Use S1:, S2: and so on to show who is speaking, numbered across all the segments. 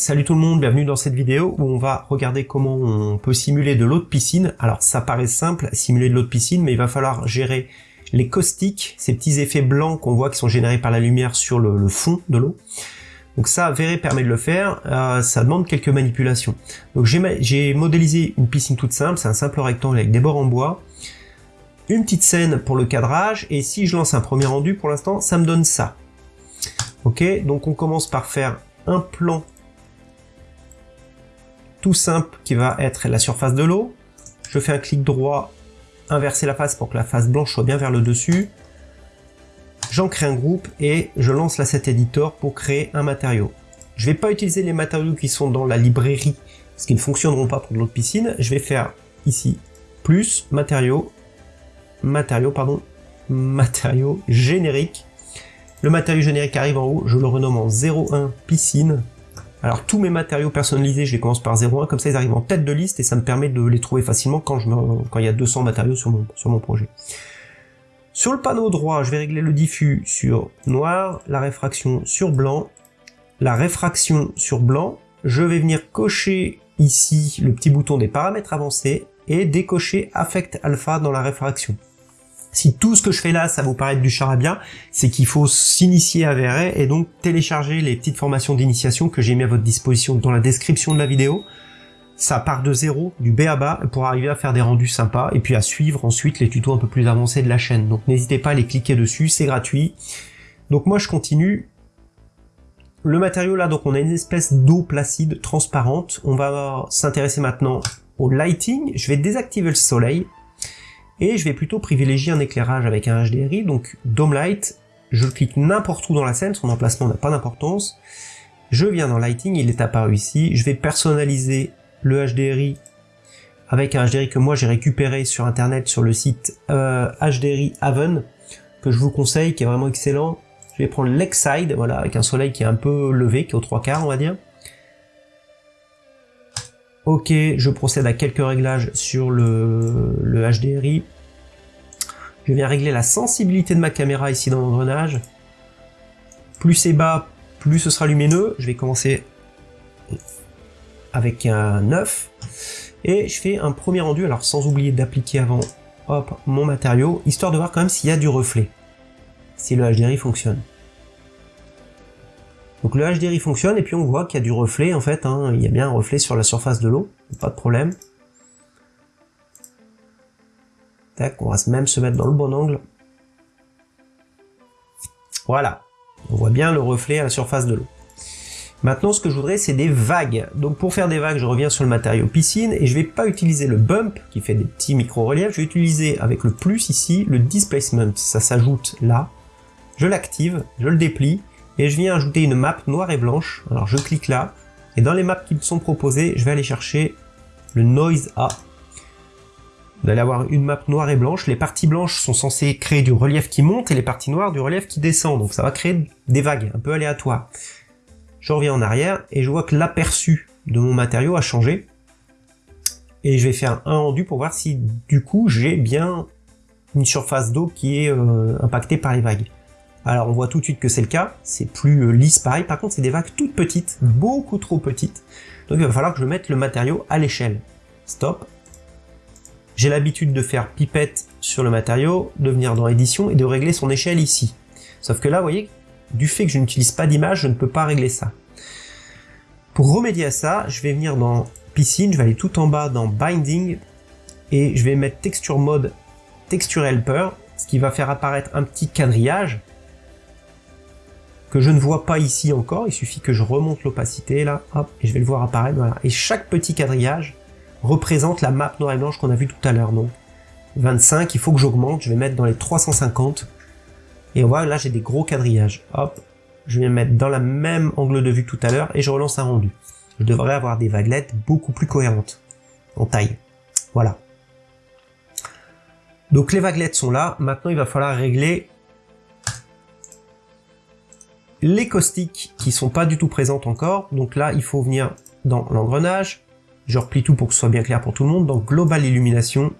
S1: Salut tout le monde, bienvenue dans cette vidéo où on va regarder comment on peut simuler de l'eau de piscine. Alors ça paraît simple, simuler de l'eau de piscine, mais il va falloir gérer les caustiques, ces petits effets blancs qu'on voit qui sont générés par la lumière sur le, fond de l'eau. Donc ça, Véré permet de le faire, euh, ça demande quelques manipulations. Donc j'ai modélisé une piscine toute simple, c'est un simple rectangle avec des bords en bois, une petite scène pour le cadrage, et si je lance un premier rendu, pour l'instant, ça me donne ça. Ok, donc on commence par faire un plan tout simple qui va être la surface de l'eau. Je fais un clic droit, inverser la face pour que la face blanche soit bien vers le dessus. J'en crée un groupe et je lance l'asset editor pour créer un matériau. Je vais pas utiliser les matériaux qui sont dans la librairie, parce qu'ils ne fonctionneront pas pour de l'autre piscine. Je vais faire ici plus matériaux, matériaux, pardon, matériaux génériques. Le matériau générique arrive en haut, je le renomme en 01 piscine. Alors tous mes matériaux personnalisés, je les commence par 0,1, comme ça ils arrivent en tête de liste et ça me permet de les trouver facilement quand, il y a 200 matériaux sur mon, sur mon projet. Sur le panneau droit, je vais régler le diffus sur noir, la réfraction sur blanc, la réfraction sur blanc. Je vais venir cocher ici le petit bouton des paramètres avancés et décocher Affect Alpha dans la réfraction. Si tout ce que je fais là, ça vous paraît du charabia, c'est qu'il faut s'initier à VRE et donc télécharger les petites formations d'initiation que j'ai mis à votre disposition dans la description de la vidéo. Ça part de zéro, du B à bas, pour arriver à faire des rendus sympas et puis à suivre ensuite les tutos un peu plus avancés de la chaîne. Donc n'hésitez pas à les cliquer dessus, c'est gratuit. Donc moi je continue. Le matériau là, donc on a une espèce d'eau placide, transparente. On va s'intéresser maintenant au lighting. Je vais désactiver le soleil et je vais plutôt privilégier un éclairage avec un HDRI, donc Dome Light, je clique n'importe où dans la scène, son emplacement n'a pas d'importance, je viens dans Lighting, il est apparu ici, je vais personnaliser le HDRI avec un HDRI que moi j'ai récupéré sur internet sur le site euh, HDRI Haven, que je vous conseille, qui est vraiment excellent. Je vais prendre Lakeside, voilà, avec un soleil qui est un peu levé, qui est aux trois quarts on va dire. Ok, je procède à quelques réglages sur le, HDRI. Je viens régler la sensibilité de ma caméra ici dans l'engrenage. Plus c'est bas, plus ce sera lumineux. Je vais commencer avec un 9. Et je fais un premier rendu, alors sans oublier d'appliquer avant hop, mon matériau, histoire de voir quand même s'il y a du reflet. Si le HDRI fonctionne. Donc le HDRI fonctionne et puis on voit qu'il y a du reflet en fait, hein. il y a bien un reflet sur la surface de l'eau, pas de problème. Tac, on va même se mettre dans le bon angle. Voilà, on voit bien le reflet à la surface de l'eau. Maintenant, ce que je voudrais, c'est des vagues. Donc pour faire des vagues, je reviens sur le matériau piscine et je vais pas utiliser le bump qui fait des petits micro-reliefs, je vais utiliser avec le plus ici le displacement. Ça s'ajoute là. Je l'active, je le déplie et je viens ajouter une map noire et blanche. Alors je clique là, et dans les maps qui me sont proposées, je vais aller chercher le Noise A. Vous allez avoir une map noire et blanche. Les parties blanches sont censées créer du relief qui monte et les parties noires du relief qui descend. Donc ça va créer des vagues un peu aléatoires. Je reviens en arrière et je vois que l'aperçu de mon matériau a changé. Et je vais faire un rendu pour voir si du coup j'ai bien une surface d'eau qui est euh, impactée par les vagues. Alors on voit tout de suite que c'est le cas, c'est plus euh, lisse pareil, par contre c'est des vagues toutes petites, beaucoup trop petites, donc il va falloir que je mette le matériau à l'échelle. Stop. J'ai l'habitude de faire pipette sur le matériau, de venir dans édition et de régler son échelle ici. Sauf que là, vous voyez, du fait que je n'utilise pas d'image, je ne peux pas régler ça. Pour remédier à ça, je vais venir dans piscine, je vais aller tout en bas dans binding, et je vais mettre texture mode texture helper, ce qui va faire apparaître un petit quadrillage, que je ne vois pas ici encore, il suffit que je remonte l'opacité là, hop, et je vais le voir apparaître, voilà. Et chaque petit quadrillage représente la map noire et blanche qu'on a vu tout à l'heure, donc 25, il faut que j'augmente, je vais mettre dans les 350, et voilà, là j'ai des gros quadrillages, hop, je vais mettre dans la même angle de vue que tout à l'heure, et je relance un rendu. Je devrais avoir des vaguelettes beaucoup plus cohérentes, en taille, voilà. Donc les vaguelettes sont là, maintenant il va falloir régler les caustiques qui sont pas du tout présentes encore. Donc là, il faut venir dans l'engrenage. Je replie tout pour que ce soit bien clair pour tout le monde. Dans Global Illumination,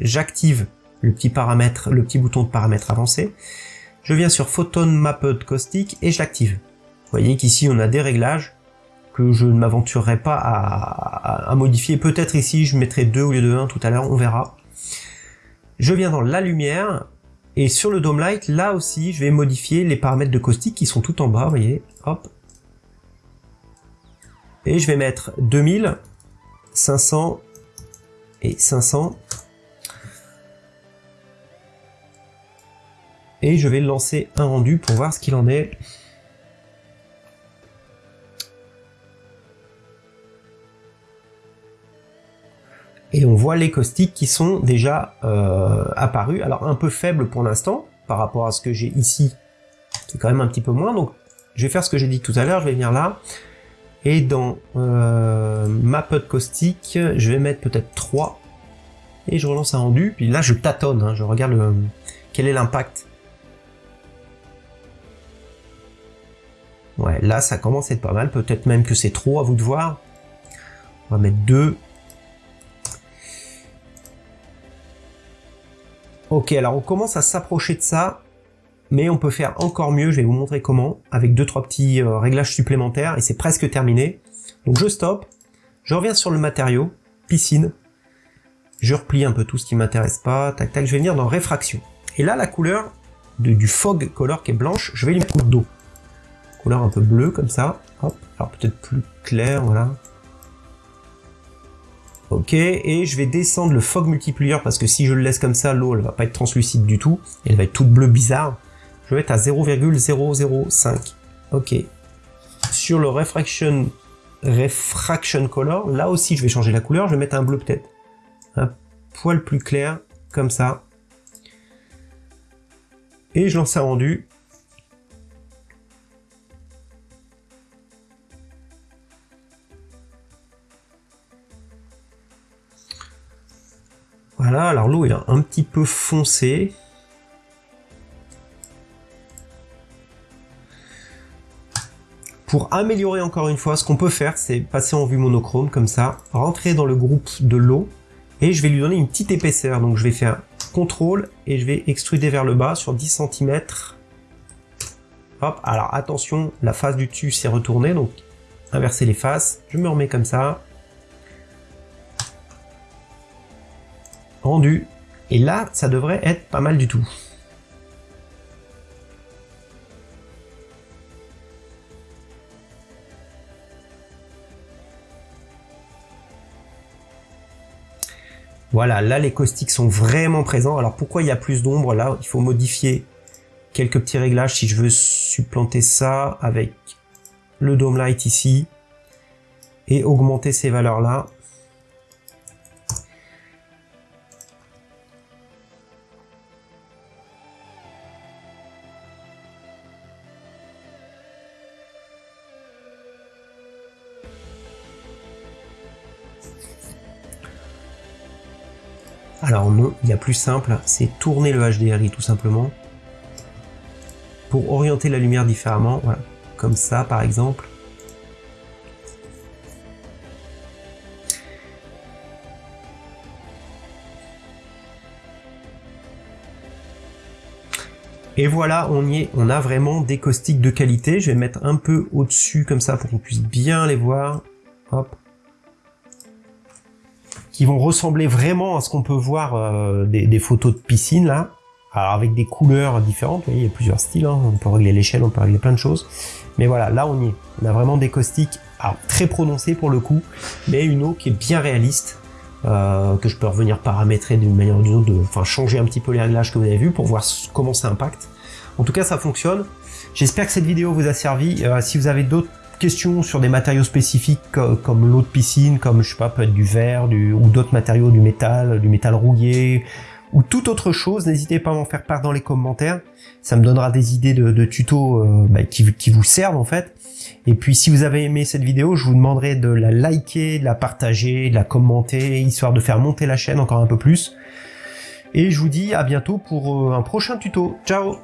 S1: j'active le petit paramètre, le petit bouton de paramètre avancé. Je viens sur Photon Mapped Caustic et je l'active. Vous voyez qu'ici on a des réglages que je ne m'aventurerai pas à, modifier. Peut-être ici, je mettrai 2 au lieu de 1 tout à l'heure, on verra. Je viens dans la lumière, et sur le Dome Light, là aussi, je vais modifier les paramètres de caustique qui sont tout en bas, vous voyez, hop. Et je vais mettre 2000, 500 et 500. Et je vais lancer un rendu pour voir ce qu'il en est. et on voit les caustiques qui sont déjà euh, apparus. Alors un peu faible pour l'instant, par rapport à ce que j'ai ici, c'est quand même un petit peu moins, donc je vais faire ce que j'ai dit tout à l'heure, je vais venir là, et dans euh, ma pote caustique, je vais mettre peut-être 3, et je relance un rendu, puis là je tâtonne, hein, je regarde quel est l'impact. Ouais, là ça commence à être pas mal, peut-être même que c'est trop à vous de voir. On va mettre 2, Ok, alors on commence à s'approcher de ça, mais on peut faire encore mieux, je vais vous montrer comment, avec deux trois petits euh, réglages supplémentaires, et c'est presque terminé. Donc je stoppe, je reviens sur le matériau, piscine, je replie un peu tout ce qui m'intéresse pas, tac tac, je vais venir dans réfraction. Et là, la couleur du fog color qui est blanche, je vais lui mettre d'eau. Couleur un peu bleue comme ça, hop, alors peut-être plus clair, voilà. Ok, et je vais descendre le fog multiplier parce que si je le laisse comme ça, l'eau elle va pas être translucide du tout, elle va être toute bleue bizarre. Je vais être à 0,005. Ok. Sur le refraction, refraction color, là aussi je vais changer la couleur, je vais mettre un bleu peut-être. Un poil plus clair, comme ça. Et je lance un rendu. Voilà, alors l'eau est un petit peu foncée. Pour améliorer encore une fois, ce qu'on peut faire, c'est passer en vue monochrome, comme ça, rentrer dans le groupe de l'eau, et je vais lui donner une petite épaisseur. Donc je vais faire CTRL, et je vais extruder vers le bas sur 10 cm. Hop, alors attention, la face du dessus s'est retournée, donc inverser les faces. Je me remets comme ça. Et là, ça devrait être pas mal du tout. Voilà, là les caustiques sont vraiment présents. Alors pourquoi il y a plus d'ombre Là, il faut modifier quelques petits réglages si je veux supplanter ça avec le Dome Light ici et augmenter ces valeurs là. Alors non, il y a plus simple, c'est tourner le HDRI tout simplement. Pour orienter la lumière différemment, voilà. Comme ça par exemple. Et voilà, on y est, on a vraiment des caustiques de qualité. Je vais mettre un peu au-dessus comme ça pour qu'on puisse bien les voir. Hop qui vont ressembler vraiment à ce qu'on peut voir euh, des, photos de piscine là, alors avec des couleurs différentes, il y a plusieurs styles, hein. on peut régler l'échelle, on peut régler plein de choses, mais voilà, là on y est, on a vraiment des caustiques très prononcés pour le coup, mais une eau qui est bien réaliste, euh, que je peux revenir paramétrer d'une manière ou d'une autre, enfin changer un petit peu les réglages que vous avez vu pour voir comment ça impacte. En tout cas ça fonctionne, j'espère que cette vidéo vous a servi, euh, si vous avez d'autres questions sur des matériaux spécifiques comme l'eau de piscine, comme je sais pas, peut être du verre, du, ou d'autres matériaux, du métal, du métal rouillé, ou toute autre chose, n'hésitez pas à m'en faire part dans les commentaires. Ça me donnera des idées de, tutos euh, bah, qui, qui, vous servent en fait. Et puis si vous avez aimé cette vidéo, je vous demanderai de la liker, de la partager, de la commenter, histoire de faire monter la chaîne encore un peu plus. Et je vous dis à bientôt pour euh, un prochain tuto. Ciao